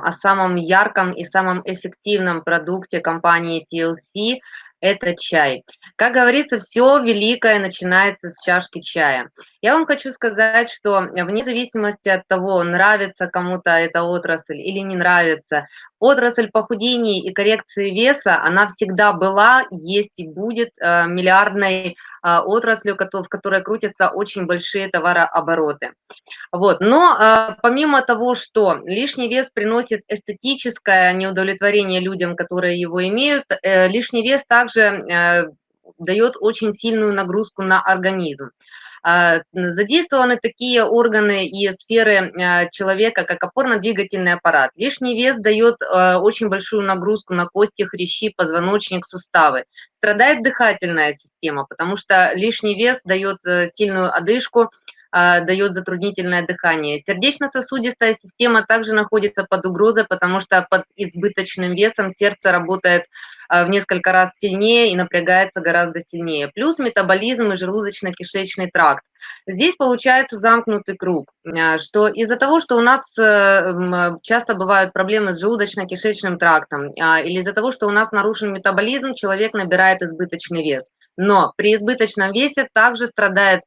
о самом ярком и самом эффективном продукте компании TLC– это чай. Как говорится, все великое начинается с чашки чая. Я вам хочу сказать, что вне зависимости от того, нравится кому-то эта отрасль или не нравится, отрасль похудения и коррекции веса, она всегда была, есть и будет э, миллиардной э, отраслью, в которой крутятся очень большие товарообороты. Вот. Но э, помимо того, что лишний вес приносит эстетическое неудовлетворение людям, которые его имеют, лишний вес также дает очень сильную нагрузку на организм. А, задействованы такие органы и сферы а, человека, как опорно-двигательный аппарат. Лишний вес дает а, очень большую нагрузку на кости, хрящи, позвоночник, суставы. Страдает дыхательная система, потому что лишний вес дает э, сильную одышку, дает затруднительное дыхание. Сердечно-сосудистая система также находится под угрозой, потому что под избыточным весом сердце работает в несколько раз сильнее и напрягается гораздо сильнее. Плюс метаболизм и желудочно-кишечный тракт. Здесь получается замкнутый круг, что из-за того, что у нас э, часто бывают проблемы с желудочно-кишечным трактом, или из-за того, что у нас нарушен метаболизм, человек набирает избыточный вес. Но при избыточном весе также страдает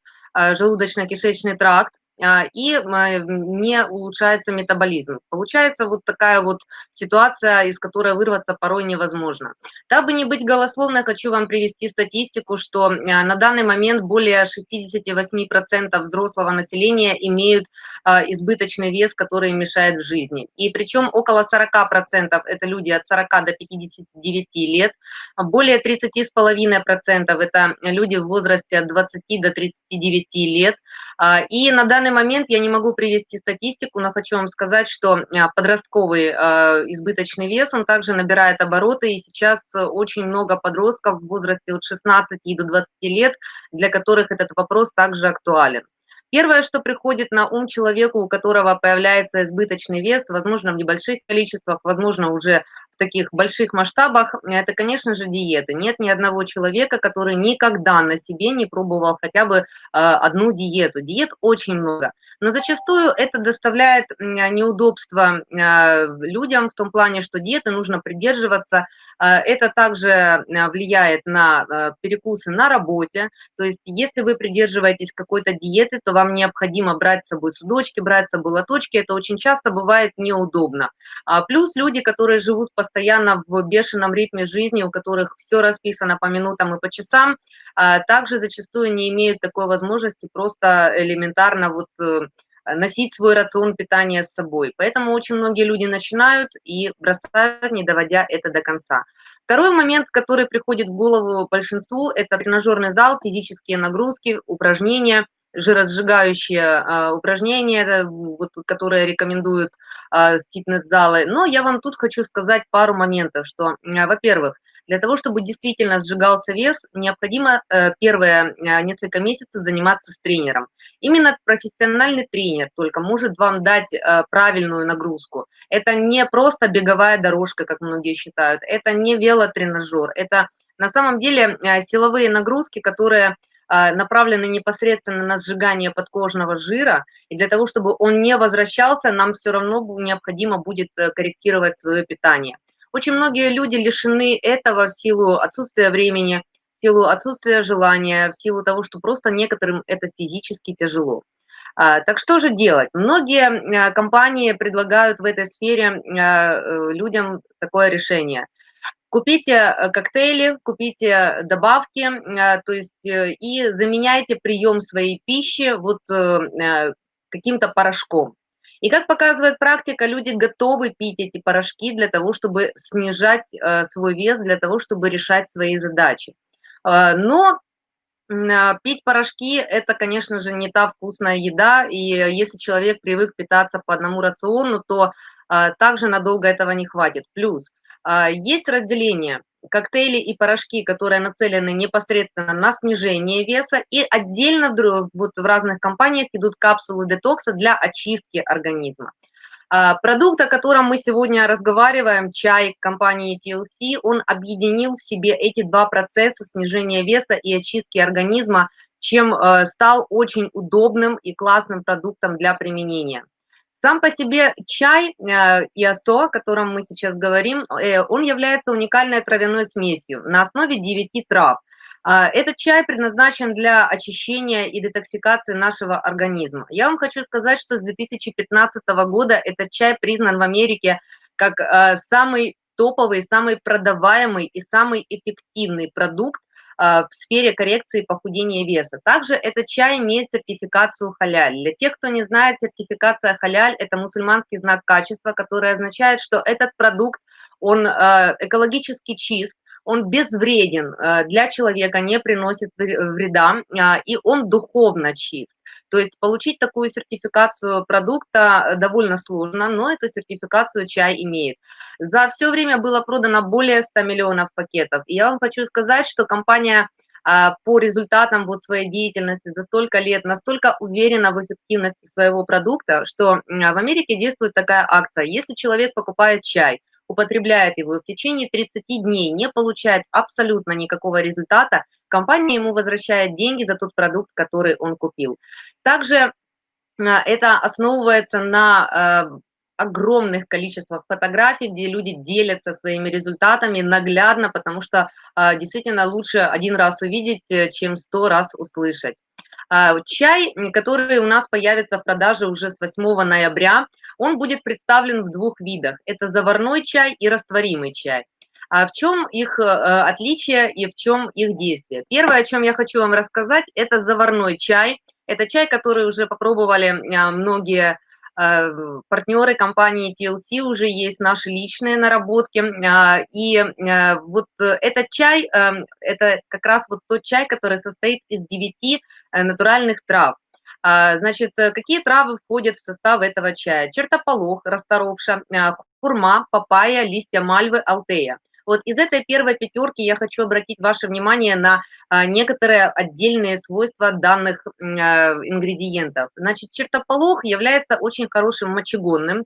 желудочно-кишечный тракт, и не улучшается метаболизм. Получается вот такая вот ситуация, из которой вырваться порой невозможно. Дабы не быть голословной, хочу вам привести статистику, что а, на данный момент более 68% взрослого населения имеют а, избыточный вес, который мешает в жизни. И причем около 40% это люди от 40 до 59 лет, более 30,5% это люди в возрасте от 20 до 39 лет. И на данный данный момент я не могу привести статистику, но хочу вам сказать, что а, подростковый а, избыточный вес, он также набирает обороты, и сейчас очень много подростков в возрасте от 16 до 20 лет, для которых этот вопрос также актуален. Первое, что приходит на ум человеку, у которого появляется избыточный вес, возможно, в небольших количествах, возможно, уже в таких больших масштабах, это, конечно же, диеты. Нет ни одного человека, который никогда на себе не пробовал хотя бы э, одну диету. Диет очень много. Но зачастую это доставляет неудобства э, людям в том плане, что диеты нужно придерживаться. Э, это также влияет на перекусы на работе. То есть если вы придерживаетесь какой-то диеты, то вам необходимо брать с собой судочки, брать с собой лоточки, это очень часто бывает неудобно. А плюс люди, которые живут постоянно в бешеном ритме жизни, у которых все расписано по минутам и по часам, а, также зачастую не имеют такой возможности просто элементарно вот э, носить свой рацион питания с собой. Поэтому очень многие люди начинают и бросают, не доводя это до конца. Второй момент, который приходит в голову большинству, это тренажерный зал, физические нагрузки, упражнения – жиросжигающие а, упражнения, вот, которые рекомендуют а, фитнес-залы. Но я вам тут хочу сказать пару моментов, что, а, во-первых, для того, чтобы действительно сжигался вес, необходимо э, первые э, несколько месяцев заниматься с тренером. Именно профессиональный тренер только может вам дать э, правильную нагрузку. Это не просто беговая дорожка, как многие считают, это не велотренажер, это на самом деле силовые нагрузки, которые а, направлены непосредственно на сжигание подкожного жира, и для того, чтобы он не возвращался, нам все равно необходимо будет э, корректировать свое питание. Очень многие люди лишены этого в силу отсутствия времени, в силу отсутствия желания, в силу того, что просто некоторым это физически тяжело. А, так что же делать? Многие э, компании предлагают в этой сфере э, людям такое решение – Купите э, коктейли, купите добавки, э, то есть э, и заменяйте прием своей пищи вот каким-то порошком. И как показывает практика, люди готовы пить эти порошки для того, чтобы снижать свой вес, для того, чтобы решать свои задачи. Но пить порошки – это, конечно же, не та вкусная еда, и если человек привык питаться по одному рациону, то также надолго этого не хватит. Плюс – есть разделение коктейли и порошки, которые нацелены непосредственно на снижение веса, и отдельно вот в разных компаниях идут капсулы детокса для очистки организма. А, продукт, о котором мы сегодня разговариваем, чай компании TLC, он объединил в себе эти два процесса снижения веса и очистки организма, чем э, стал очень удобным и классным продуктом для применения. Сам по себе чай э, иосо, о котором мы сейчас говорим, э, он является уникальной травяной смесью на основе 9 трав. А, этот чай предназначен для очищения и детоксикации нашего организма. Я вам хочу сказать, что с 2015 года этот чай признан в Америке как э, самый топовый, самый продаваемый и самый эффективный продукт в сфере коррекции похудения веса. Также этот чай имеет сертификацию халяль. Для тех, кто не знает, сертификация халяль – это мусульманский знак качества, который означает, что этот продукт, он а, экологически чист, он безвреден э, для человека, не приносит вреда, а, и он духовно чист. То есть получить такую сертификацию продукта довольно сложно, но эту сертификацию чай имеет. За все время было продано более 100 миллионов пакетов. И я вам хочу сказать, что компания а, по результатам вот своей деятельности за столько лет настолько уверена в эффективности своего продукта, что в Америке действует такая акция. Если человек покупает чай, употребляет его в течение 30 дней не получает абсолютно никакого результата, компания ему возвращает деньги за тот продукт, который он купил. Также а, это основывается на э, огромных количествах фотографий, где люди делятся своими результатами наглядно, потому что а, действительно лучше один раз увидеть, э, чем сто раз услышать. А, чай, который у нас появится в продаже уже с 8 ноября, он будет представлен в двух видах. Это заварной чай и растворимый чай. А в чем их э, отличие и в чем их действие? Первое, о чем я хочу вам рассказать, это заварной чай. Это чай, который уже попробовали а, многие Э, партнеры компании TLC уже есть наши личные наработки. А, и э, вот этот чай, это как раз вот тот чай, который состоит из 9 э, натуральных трав. А, значит, какие травы входят в состав этого чая? Чертополох, расторопша, хурма, папайя, листья мальвы, алтея. Вот из этой первой пятерки я хочу обратить ваше внимание на а, некоторые отдельные свойства данных а, ингредиентов. Значит, чертополох является очень хорошим мочегонным,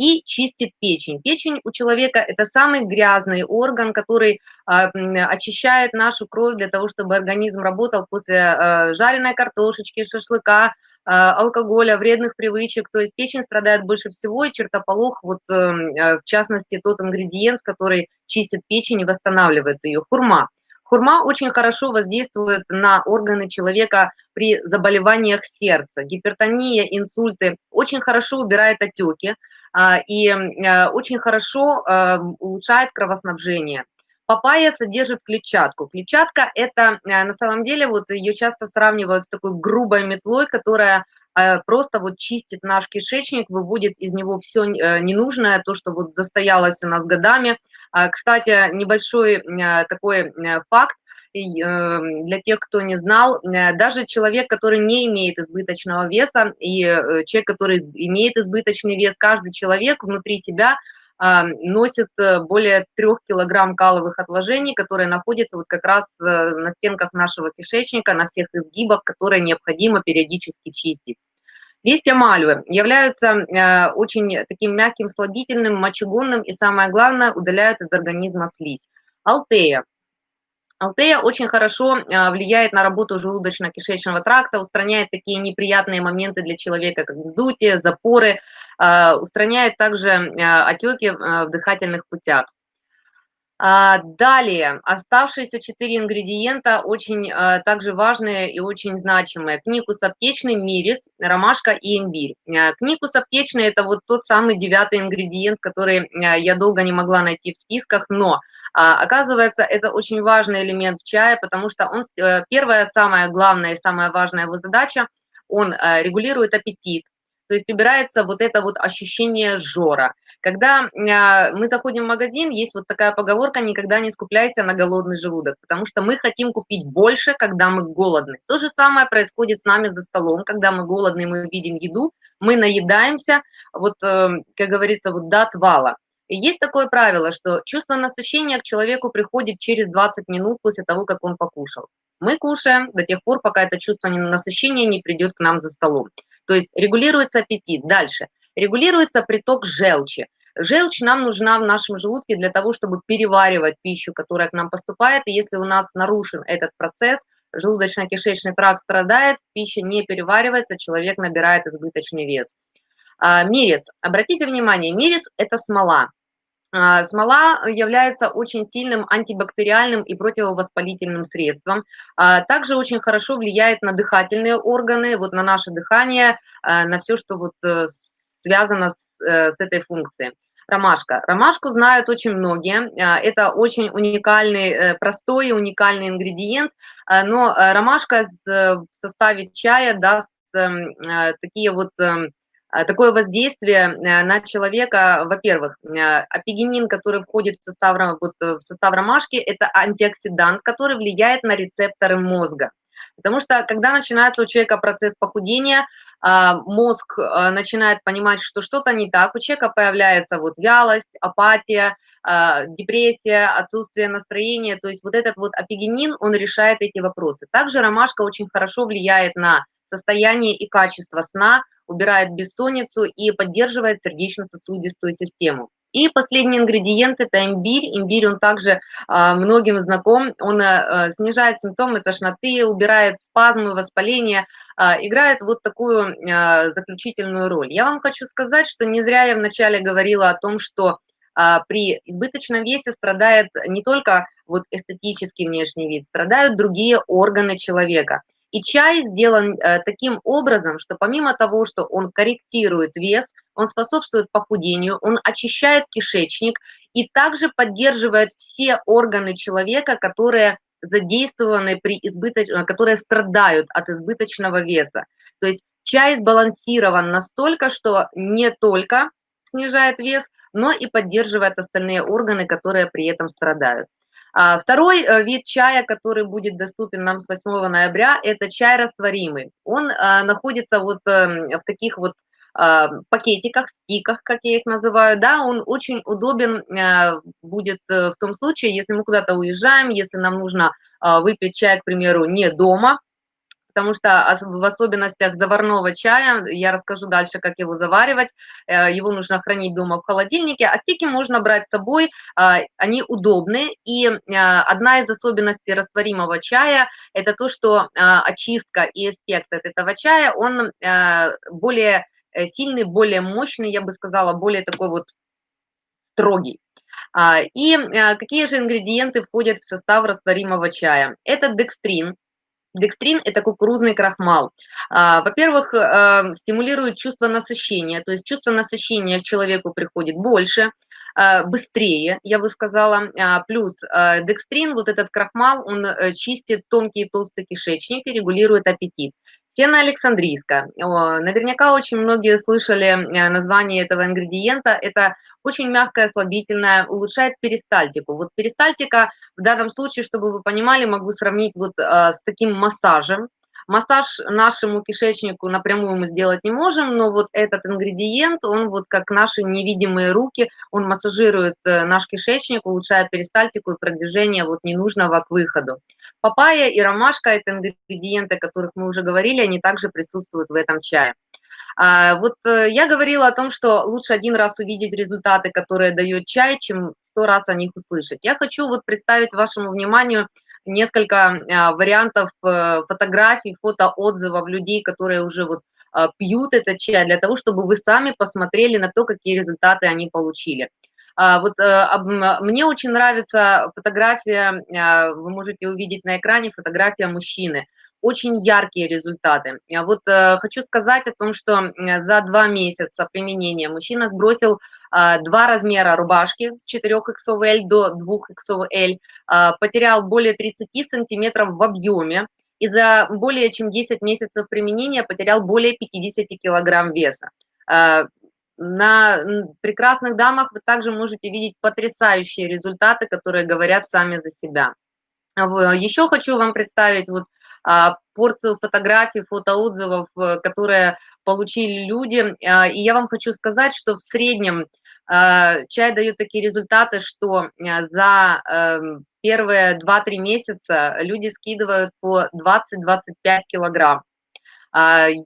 и чистит печень. Печень у человека – это самый грязный орган, который а, очищает нашу кровь для того, чтобы организм работал после жареной картошечки, шашлыка, алкоголя, вредных привычек, то есть печень страдает больше всего, и чертополох, вот эм, э, в частности тот ингредиент, который чистит печень и восстанавливает ее, хурма. Хурма очень хорошо воздействует на органы человека при заболеваниях сердца, гипертония, инсульты, очень хорошо убирает отеки а, и э, очень хорошо э, улучшает кровоснабжение. Папайя содержит клетчатку. Клетчатка – это э, на самом деле, вот ее часто сравнивают с такой грубой метлой, которая э, просто вот чистит наш кишечник, выводит из него все э, ненужное, то, что вот застоялось у нас годами. А, кстати, небольшой такой факт, для тех, кто не знал, даже человек, который не имеет избыточного веса, и человек, который имеет избыточный вес, каждый человек внутри себя носит э, более трех килограмм каловых отложений, которые находятся вот как раз э, на стенках нашего кишечника, на всех изгибах, которые необходимо периодически чистить. Листья мальвы являются э, очень таким мягким, слабительным, мочегонным и, самое главное, удаляют из организма слизь. Алтея. Алтея очень хорошо влияет на работу желудочно-кишечного тракта, устраняет такие неприятные моменты для человека, как вздутие, запоры, а, устраняет также а, отеки а, в дыхательных путях. Далее, оставшиеся четыре ингредиента очень также важные и очень значимые. Кникус аптечный, мирис, ромашка и имбирь. Кникус аптечный – это вот тот самый девятый ингредиент, который я долго не могла найти в списках, но оказывается, это очень важный элемент чая, потому что он, э, первая, самая главная и самая важная его задача, он регулирует аппетит, то есть убирается вот это вот ощущение жора. Когда а, мы заходим в магазин, есть вот такая поговорка «никогда не скупляйся на голодный желудок», потому что мы хотим купить больше, когда мы голодны. То же самое происходит с нами за столом, когда мы голодны, мы видим еду, мы наедаемся, вот, э, как говорится, вот до отвала. Есть такое правило, что чувство насыщения к человеку приходит через 20 минут после того, как он покушал. Мы кушаем до тех пор, пока это чувство насыщения не придет к нам за столом. То есть регулируется аппетит. Дальше. Регулируется приток желчи. Желчь нам нужна в нашем желудке для того, чтобы переваривать пищу, которая к нам поступает. И если у нас нарушен этот процесс, желудочно-кишечный тракт страдает, пища не переваривается, человек набирает избыточный вес. А, мирис. Обратите внимание, мирис – это смола. А, смола является очень сильным антибактериальным и противовоспалительным средством. А, также очень хорошо влияет на дыхательные органы, вот на наше дыхание, а, на все, что вот э, связано с, э, с этой функцией. Ромашка. Ромашку знают очень многие. Это очень уникальный, э, простой уникальный ингредиент, но ромашка в составе чая даст эм, такие вот эм, такое воздействие э, на человека, во-первых, э, апигенин, который входит в состав, вот, э, в состав ромашки, это антиоксидант, который влияет на рецепторы мозга. Потому что когда начинается у человека процесс похудения, а, мозг начинает понимать, что что-то не так, у человека появляется вот вялость, апатия, а, депрессия, отсутствие настроения, то есть вот этот вот апигенин, он решает эти вопросы. Также ромашка очень хорошо влияет на состояние и качество сна, убирает бессонницу и поддерживает сердечно-сосудистую систему. И последний ингредиент – это имбирь. Имбирь, он также э, многим знаком, он э, снижает симптомы тошноты, убирает спазмы, воспаления, э, играет вот такую э, заключительную роль. Я вам хочу сказать, что не зря я вначале говорила о том, что э, при избыточном весе страдает не только вот эстетический внешний вид, страдают другие органы человека – и чай сделан э, таким образом, что помимо того, что он корректирует вес, он способствует похудению, он очищает кишечник и также поддерживает все органы человека, которые задействованы при избыточ... Э, которые страдают от избыточного веса. То есть чай сбалансирован настолько, что не только снижает вес, но и поддерживает остальные органы, которые при этом страдают. А, второй э, вид чая, который будет доступен нам с 8 ноября, это чай растворимый. Он а, находится вот эм, в таких вот а, пакетиках, стиках, как я их называю, да, он очень удобен будет э, в том случае, если мы куда-то уезжаем, если нам нужно выпить чай, к примеру, не дома, потому что в особенностях заварного чая, я расскажу дальше, как его заваривать, э, его нужно хранить дома в холодильнике, а стики можно брать с собой, а, они удобны, и а, одна из особенностей растворимого чая – это то, что а, очистка и эффект от этого чая, он более э, сильный, более мощный, я бы сказала, более такой вот строгий. И какие же ингредиенты входят в состав растворимого чая? Это декстрин, Декстрин – это кукурузный крахмал. А, во-первых, э, стимулирует чувство насыщения, то есть чувство насыщения к человеку приходит больше, э, быстрее, я бы сказала. А, плюс э, декстрин, вот этот крахмал, он чистит тонкий и толстый кишечник и регулирует аппетит. Сено Александрийская. Наверняка очень многие слышали название этого ингредиента. Это очень мягкая, слабительная, улучшает перистальтику. Вот перистальтика в данном случае, чтобы вы понимали, могу сравнить вот э, с таким массажем. Массаж нашему кишечнику напрямую мы сделать не можем, но вот этот ингредиент, он вот как наши невидимые руки, он массажирует э, наш кишечник, улучшая перистальтику и продвижение вот ненужного к выходу. Папайя и ромашка – это ингредиенты, о которых мы уже говорили, они также присутствуют в этом чае. А, вот э, я говорила о том, что лучше один раз увидеть результаты, которые дает чай, чем сто раз о них услышать. Я хочу вот представить вашему вниманию несколько а, вариантов э, фотографий, фотоотзывов людей, которые уже вот а, пьют этот чай, для того, чтобы вы сами посмотрели на то, какие результаты они получили. Вот э, мне очень нравится фотография, вы можете увидеть на экране фотография мужчины – очень яркие результаты. Вот э, хочу сказать о том, что за два месяца применения мужчина сбросил два размера рубашки с 4XL до 2XL, э, потерял более 30 сантиметров в объеме и за более чем 10 месяцев применения потерял более 50 килограмм веса. Э, на прекрасных дамах вы также можете видеть потрясающие результаты, которые говорят сами за себя. Еще хочу вам представить вот а, порцию фотографий, фотоотзывов, э, которые получили люди. А, и я вам хочу сказать, что в среднем а, чай дает такие результаты, что за эм, первые 2-3 месяца люди скидывают по 20-25 килограмм.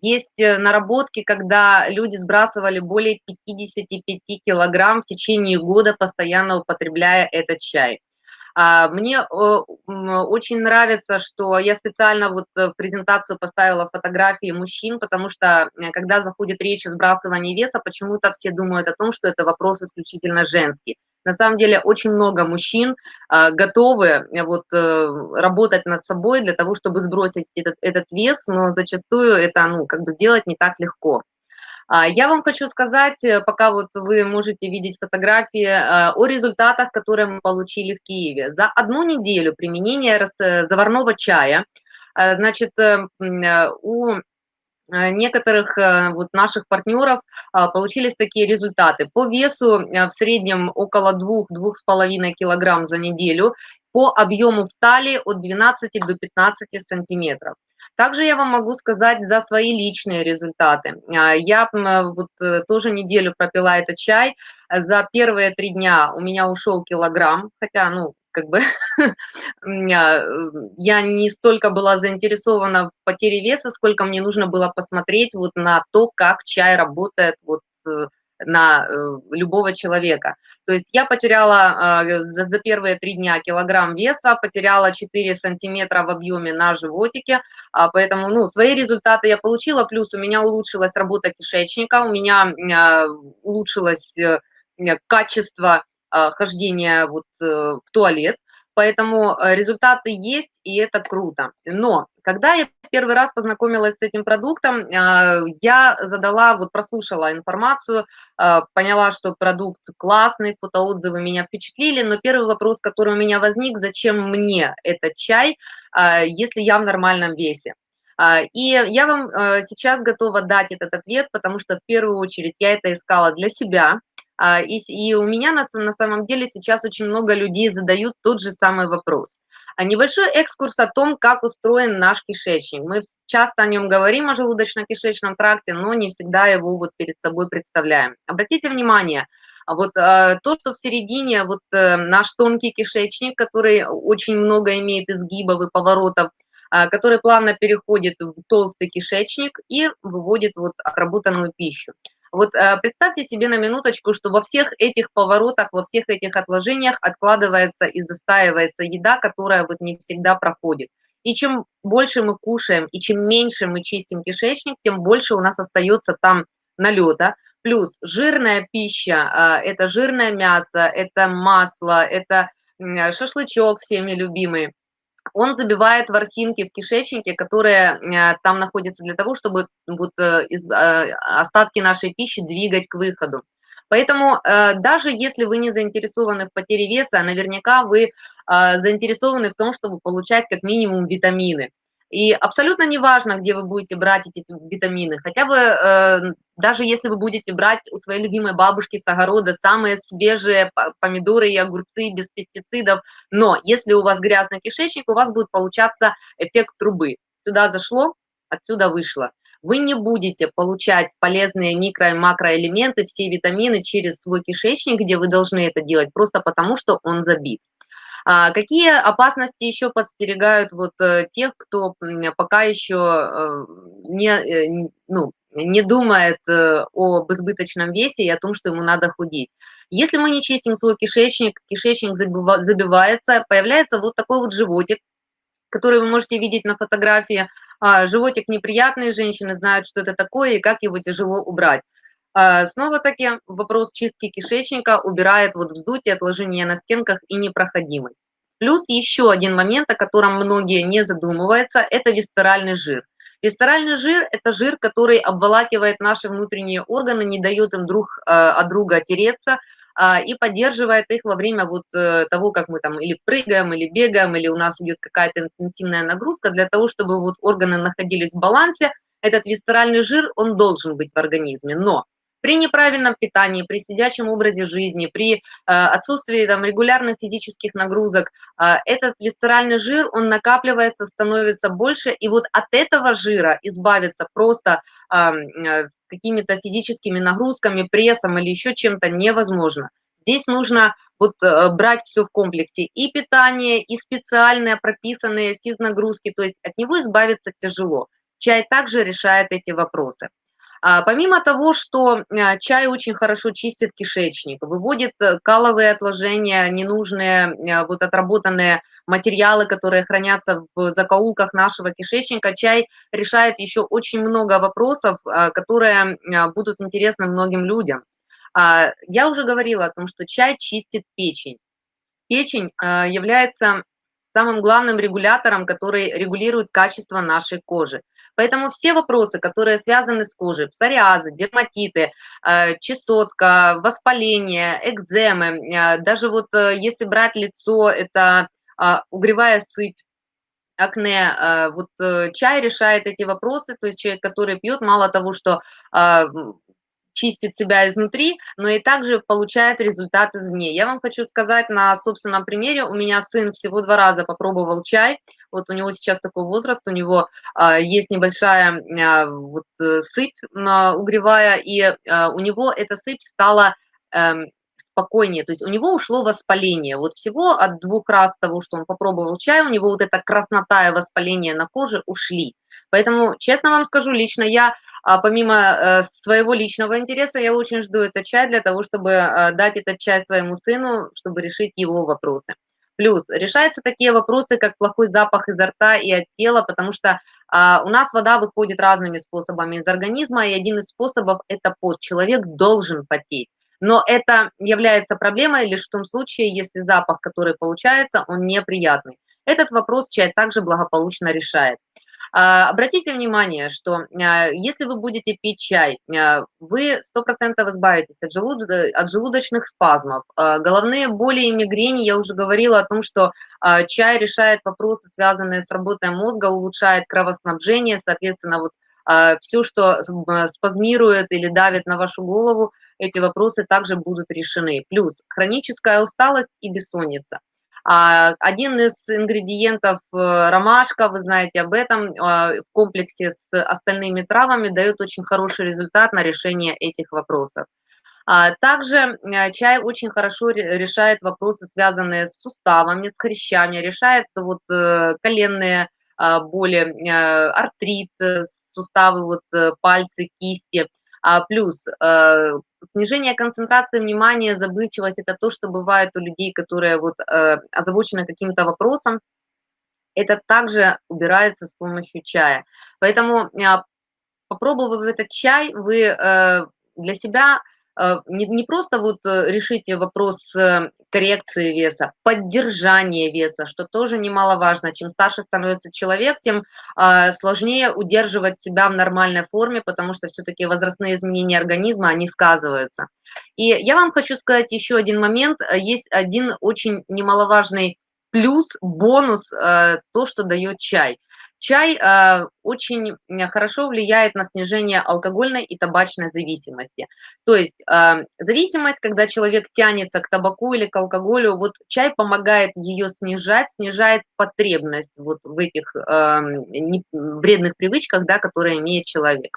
Есть э, наработки, когда люди сбрасывали более 55 килограмм в течение года, постоянно употребляя этот чай. А, мне очень нравится, что я специально вот в презентацию поставила фотографии мужчин, потому что э, когда заходит речь о сбрасывании веса, почему-то все думают о том, что это вопрос исключительно женский. На самом деле очень много мужчин а, готовы э, вот э, работать над собой для того, чтобы сбросить этот, этот вес, но зачастую это ну как бы сделать не так легко. А, я вам хочу сказать, э, пока вот вы можете видеть фотографии, э, о результатах, которые мы получили в Киеве. За одну неделю применения э, заварного чая, значит, у некоторых вот наших партнеров получились такие результаты. По весу в среднем около 2-2,5 килограмм за неделю, по объему в талии от 12 до 15 сантиметров. Также я вам могу сказать за свои личные результаты. А, я вот э, тоже неделю пропила этот чай. За первые три дня у меня ушел килограмм, хотя, ну, как бы э, я не столько была заинтересована в потере веса, сколько мне нужно было посмотреть вот на то, как чай работает вот э, на э, любого человека. То есть я потеряла э, за первые три дня килограмм веса, потеряла 4 сантиметра в объеме на животике, а, поэтому ну, свои результаты я получила, плюс у меня улучшилась работа кишечника, у меня э, улучшилось качество хождения вот в туалет, Поэтому результаты есть, и это круто. Но когда я первый раз познакомилась с этим продуктом, а, я задала, вот прослушала информацию, а, поняла, что продукт классный, фотоотзывы меня впечатлили, но первый вопрос, который у меня возник, зачем мне этот чай, а, если я в нормальном весе? И я вам сейчас готова дать этот ответ, потому что в первую очередь я это искала для себя, и, у меня на самом деле сейчас очень много людей задают тот же самый вопрос. А небольшой экскурс о том, как устроен наш кишечник. Мы часто о нем говорим, о желудочно-кишечном тракте, но не всегда его вот перед собой представляем. Обратите внимание, вот э, то, что в середине, вот э, наш тонкий кишечник, который очень много имеет изгибов и поворотов, э, который плавно переходит в толстый кишечник и выводит вот отработанную пищу. Вот э, представьте себе на минуточку, что во всех этих поворотах, во всех этих отложениях откладывается и застаивается еда, которая вот не всегда проходит. И чем больше мы кушаем, и чем меньше мы чистим кишечник, тем больше у нас остается там налета. Плюс жирная пища, э, это жирное мясо, это масло, это шашлычок всеми любимый он забивает ворсинки в кишечнике, которые э, там находятся для того, чтобы вот э, из, э, остатки нашей пищи двигать к выходу. Поэтому даже если вы не заинтересованы в потере веса, наверняка вы заинтересованы в том, чтобы получать как минимум витамины. И абсолютно не важно, где вы будете брать эти витамины. Хотя бы, э, даже если вы будете брать у своей любимой бабушки с огорода самые свежие помидоры и огурцы без пестицидов, но если у вас грязный кишечник, у вас будет получаться эффект трубы. Сюда зашло, отсюда вышло. Вы не будете получать полезные микро- и макроэлементы, все витамины через свой кишечник, где вы должны это делать, просто потому что он забит. А какие опасности еще подстерегают вот э, тех, кто пока еще э, не, э, ну, не думает об избыточном весе и о том, что ему надо худеть? Если мы не чистим свой кишечник, кишечник забивается, появляется вот такой вот животик, который вы можете видеть на фотографии. А, животик неприятный, женщины знают, что это такое и как его тяжело убрать. А, снова-таки вопрос чистки кишечника убирает вот вздутие, отложение на стенках и непроходимость. Плюс еще один момент, о котором многие не задумываются, это висцеральный жир. Висцеральный жир – это жир, который обволакивает наши внутренние органы, не дает им друг э, от друга тереться а, и поддерживает их во время вот э, того, как мы там или прыгаем, или бегаем, или у нас идет какая-то интенсивная нагрузка, для того, чтобы вот органы находились в балансе, этот висцеральный жир, он должен быть в организме. Но при неправильном питании, при сидячем образе жизни, при э, отсутствии там, регулярных физических нагрузок, э, этот висцеральный жир, он накапливается, становится больше, и вот от этого жира избавиться просто э, какими-то физическими нагрузками, прессом или еще чем-то невозможно. Здесь нужно вот брать все в комплексе, и питание, и специальные прописанные физнагрузки, то есть от него избавиться тяжело. Чай также решает эти вопросы. А, помимо того, что а, чай очень хорошо чистит кишечник, выводит э, каловые отложения, ненужные, а, вот отработанные материалы, которые хранятся в закоулках нашего кишечника, чай решает еще очень много вопросов, которые будут интересны многим людям. Я уже говорила о том, что чай чистит печень. Печень является самым главным регулятором, который регулирует качество нашей кожи. Поэтому все вопросы, которые связаны с кожей, псориазы, дерматиты, э, чесотка, воспаление, экземы, э, даже вот э, если брать лицо, это угревая сыпь, акне, вот чай решает эти вопросы, то есть человек, который пьет, мало того, что чистит себя изнутри, но и также получает результат извне. Я вам хочу сказать на собственном примере, у меня сын всего два раза попробовал чай, вот у него сейчас такой возраст, у него а, есть небольшая а, вот э, сыпь а, угревая, и а, у него эта сыпь стала а, спокойнее, то есть у него ушло воспаление. Вот всего от двух раз того, что он попробовал чай, у него вот эта краснота и воспаление на коже ушли. Поэтому, честно вам скажу, лично я, а, помимо э, своего личного интереса, я очень жду этот чай для того, чтобы а, дать этот чай своему сыну, чтобы решить его вопросы. Плюс решаются такие вопросы, как плохой запах изо рта и от тела, потому что а, у нас вода выходит разными способами из организма, и один из способов – это пот. Человек должен потеть. Но это является проблемой лишь в том случае, если запах, который получается, он неприятный. Этот вопрос чай также благополучно решает. А, обратите внимание, что а, если вы будете пить чай, а, вы 100% избавитесь от, желуд... от желудочных спазмов, головные боли и мигрени. Я уже говорила о том, что чай решает вопросы, связанные с работой мозга, улучшает кровоснабжение, соответственно, вот все, что спазмирует или давит на вашу голову, эти вопросы также будут решены. Плюс хроническая усталость и бессонница – один из ингредиентов э, ромашка, вы знаете об этом, а, в комплексе с остальными травами дает очень хороший результат на решение этих вопросов. А, также э, чай очень хорошо решает вопросы, связанные с суставами, с хрящами, решает вот э, коленные боли, артрит, суставы, вот пальцы, кисти. Плюс снижение концентрации внимания, забывчивость – это то, что бывает у людей, которые вот э, озабочены каким-то вопросом. Это также убирается с помощью чая. Поэтому, э, попробовав этот чай, вы э, для себя Э, не, не просто вот э, решить вопрос э, коррекции веса, поддержания веса, что тоже немаловажно. Чем старше становится человек, тем сложнее удерживать себя в нормальной форме, потому что все-таки возрастные изменения организма, они сказываются. И я вам хочу сказать еще один момент. Есть один очень немаловажный плюс, бонус, то, что дает чай – Чай э, очень хорошо влияет на снижение алкогольной и табачной зависимости. То есть э, зависимость, когда человек тянется к табаку или к алкоголю, вот чай помогает ее снижать, снижает потребность вот в этих э, не, вредных привычках, да, которые имеет человек.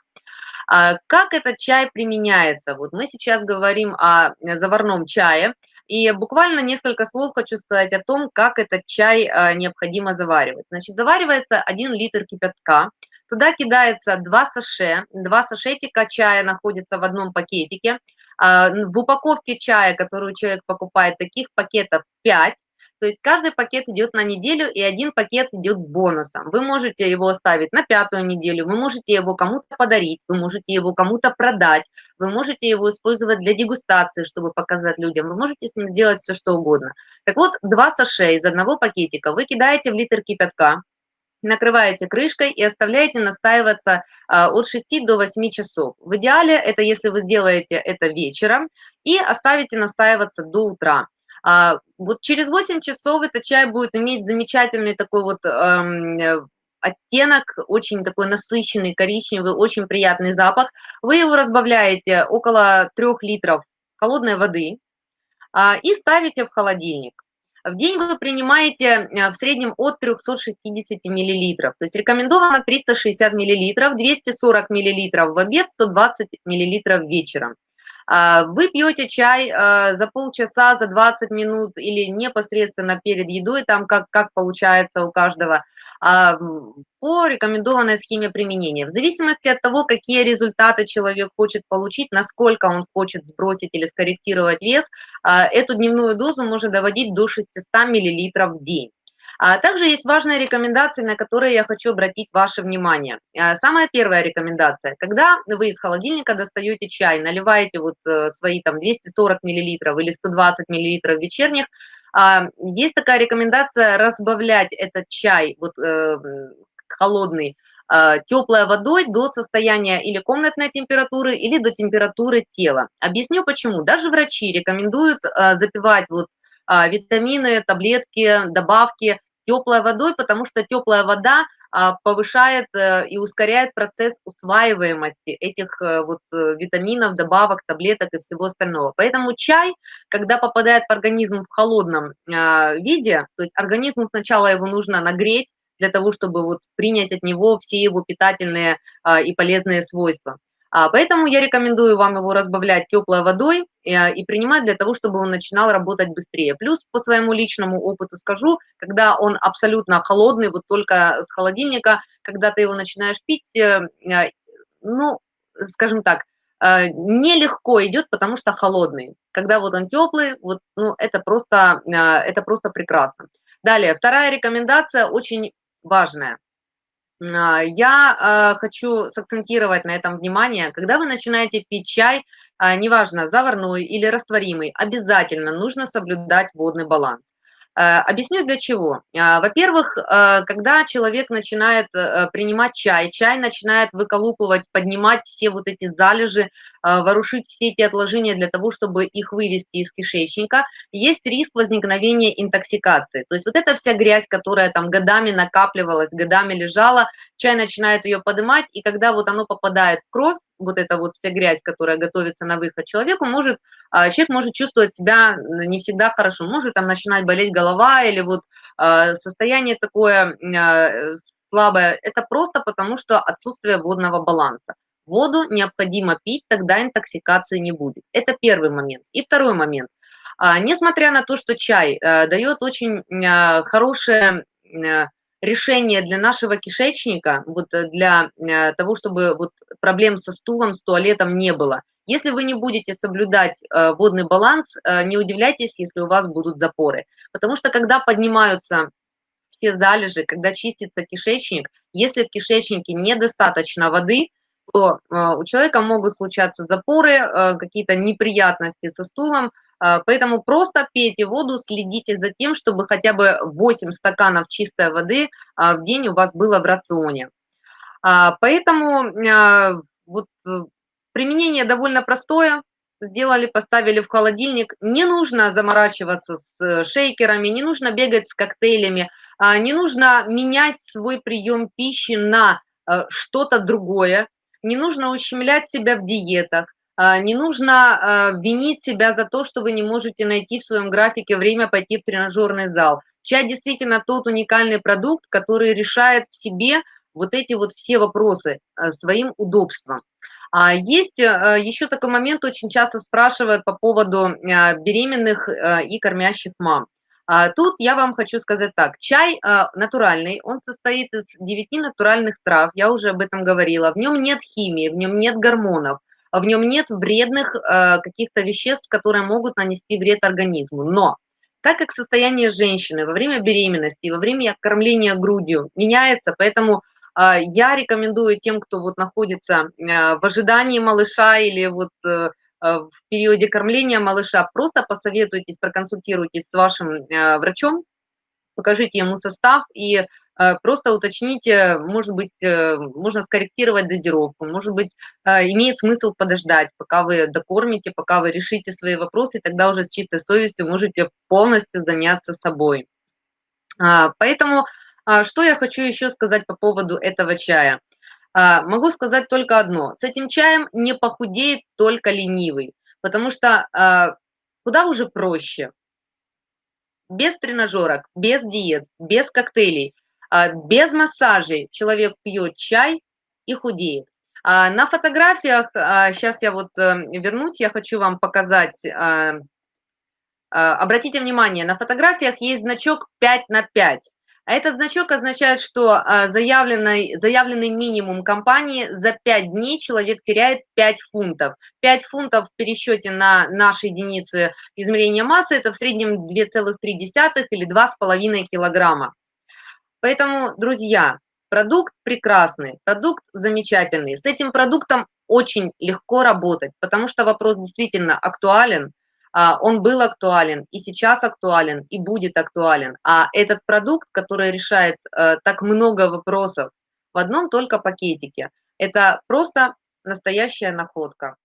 А как этот чай применяется? Вот мы сейчас говорим о заварном чае. И буквально несколько слов хочу сказать о том, как этот чай а, необходимо заваривать. Значит, заваривается 1 литр кипятка, туда кидается 2 саше, 2 сашетика чая находятся в одном пакетике. А, в упаковке чая, которую человек покупает, таких пакетов 5, то есть каждый пакет идет на неделю, и один пакет идет бонусом. Вы можете его оставить на пятую неделю, вы можете его кому-то подарить, вы можете его кому-то продать, вы можете его использовать для дегустации, чтобы показать людям, вы можете с ним сделать все, что угодно. Так вот, два саше из одного пакетика вы кидаете в литр кипятка, накрываете крышкой и оставляете настаиваться а, от 6 до 8 часов. В идеале это если вы сделаете это вечером и оставите настаиваться до утра. А, вот через 8 часов этот чай будет иметь замечательный такой вот эм, оттенок, очень такой насыщенный, коричневый, очень приятный запах. Вы его разбавляете около 3 литров холодной воды а, и ставите в холодильник. В день вы принимаете э, в среднем от 360 мл. То есть рекомендовано 360 мл, 240 мл в обед, 120 мл вечером. А, вы пьете чай а, за полчаса, за 20 минут или непосредственно перед едой, там как, как получается у каждого. а, по рекомендованной схеме применения. В зависимости от того, какие результаты человек хочет получить, насколько он хочет сбросить или скорректировать вес, а, эту дневную дозу можно доводить до 600 мл в день. А также есть важные рекомендации, на которые я хочу обратить ваше внимание. А, самая первая рекомендация. Когда вы из холодильника достаете чай, наливаете вот э, свои там 240 мл или 120 мл вечерних, а, есть такая рекомендация разбавлять этот чай вот, э, холодный теплой водой до состояния или комнатной температуры, или до температуры тела. Объясню почему. Даже врачи рекомендуют запивать вот витамины, таблетки, добавки теплой водой, потому что теплая вода а, повышает э, и ускоряет процесс усваиваемости этих э, вот э, витаминов, добавок, таблеток и всего остального. Поэтому чай, когда попадает в организм в холодном а, виде, то есть организму сначала его нужно нагреть для того, чтобы вот принять от него все его питательные а, и полезные свойства. А, поэтому я рекомендую вам его разбавлять теплой водой э, и принимать для того, чтобы он начинал работать быстрее. Плюс по своему личному опыту скажу, когда он абсолютно холодный, вот только с холодильника, когда ты его начинаешь пить, э, э, ну, скажем так, нелегко идет, потому что холодный. Когда вот он теплый, вот, ну, это просто, это просто прекрасно. Далее, вторая рекомендация очень важная. А, я а, хочу сакцентировать на этом внимание. Когда вы начинаете пить чай, а, неважно, заварной или растворимый, обязательно нужно соблюдать водный баланс. Э, объясню для чего. А, во-первых, э, когда человек начинает э, принимать чай, чай начинает выколупывать, поднимать все вот эти залежи, ворушить все эти отложения для того, чтобы их вывести из кишечника, есть риск возникновения интоксикации. То есть вот эта вся грязь, которая там годами накапливалась, годами лежала, чай начинает ее поднимать, и когда вот оно попадает в кровь, вот эта вот вся грязь, которая готовится на выход человеку, может, а, человек может чувствовать себя не всегда хорошо, может там начинать болеть голова или вот а, состояние такое а, слабое. Это просто потому, что отсутствие водного баланса. Воду необходимо пить, тогда интоксикации не будет. Это первый момент. И второй момент. Несмотря на то, что чай дает очень хорошее решение для нашего кишечника, вот э, для э, того, чтобы вот проблем со стулом, с туалетом не было. Если вы не будете соблюдать э, водный баланс, не удивляйтесь, если у вас будут запоры. Потому что когда поднимаются все залежи, когда чистится кишечник, если в кишечнике недостаточно воды, то у человека могут случаться запоры, какие-то неприятности со стулом, поэтому просто пейте воду, следите за тем, чтобы хотя бы 8 стаканов чистой воды а, в день у вас было в рационе. А, поэтому вот э, применение довольно простое. Сделали, поставили в холодильник. Не нужно заморачиваться с э, шейкерами, не нужно бегать с коктейлями, не нужно менять свой прием пищи на э, что-то другое, не нужно ущемлять себя в диетах. А, не нужно а, винить себя за то, что вы не можете найти в своем графике время пойти в тренажерный зал. Чай действительно тот уникальный продукт, который решает в себе вот эти вот все вопросы а, своим удобством. Есть еще такой момент, очень часто спрашивают по поводу беременных и кормящих мам. Тут я вам хочу сказать так, чай натуральный, он состоит из 9 натуральных трав, я уже об этом говорила, в нем нет химии, в нем нет гормонов, в нем нет вредных э, каких-то веществ, которые могут нанести вред организму. Но так как состояние женщины во время беременности, во время кормления грудью меняется, поэтому э, я рекомендую тем, кто вот находится э, в ожидании малыша или вот в периоде кормления малыша, просто посоветуйтесь, проконсультируйтесь с вашим врачом, покажите ему состав и просто уточните, может быть, э, можно скорректировать дозировку, может быть, э, имеет смысл подождать, пока вы докормите, пока вы решите свои вопросы, тогда уже с чистой совестью можете полностью заняться собой. А, поэтому, а, что я хочу еще сказать по поводу этого чая. А, могу сказать только одно. С этим чаем не похудеет только ленивый, потому что куда уже проще. Без тренажерок, без диет, без коктейлей – без массажей человек пьет чай и худеет. А, на фотографиях, сейчас а, я вот э, вернусь, я хочу вам показать, обратите внимание, на фотографиях есть значок 5 на 5. А этот значок означает, что а, заявленный, заявленный минимум компании за 5 дней человек теряет 5 фунтов. 5 фунтов в пересчете на наши единицы измерения массы – это в среднем 2,3 или 2,5 килограмма. Поэтому, друзья, продукт прекрасный, продукт замечательный. С этим продуктом очень легко работать, потому что вопрос действительно актуален – а, он был актуален, и сейчас актуален, и будет актуален. А этот продукт, который решает э, так много вопросов в одном только пакетике, это просто настоящая находка.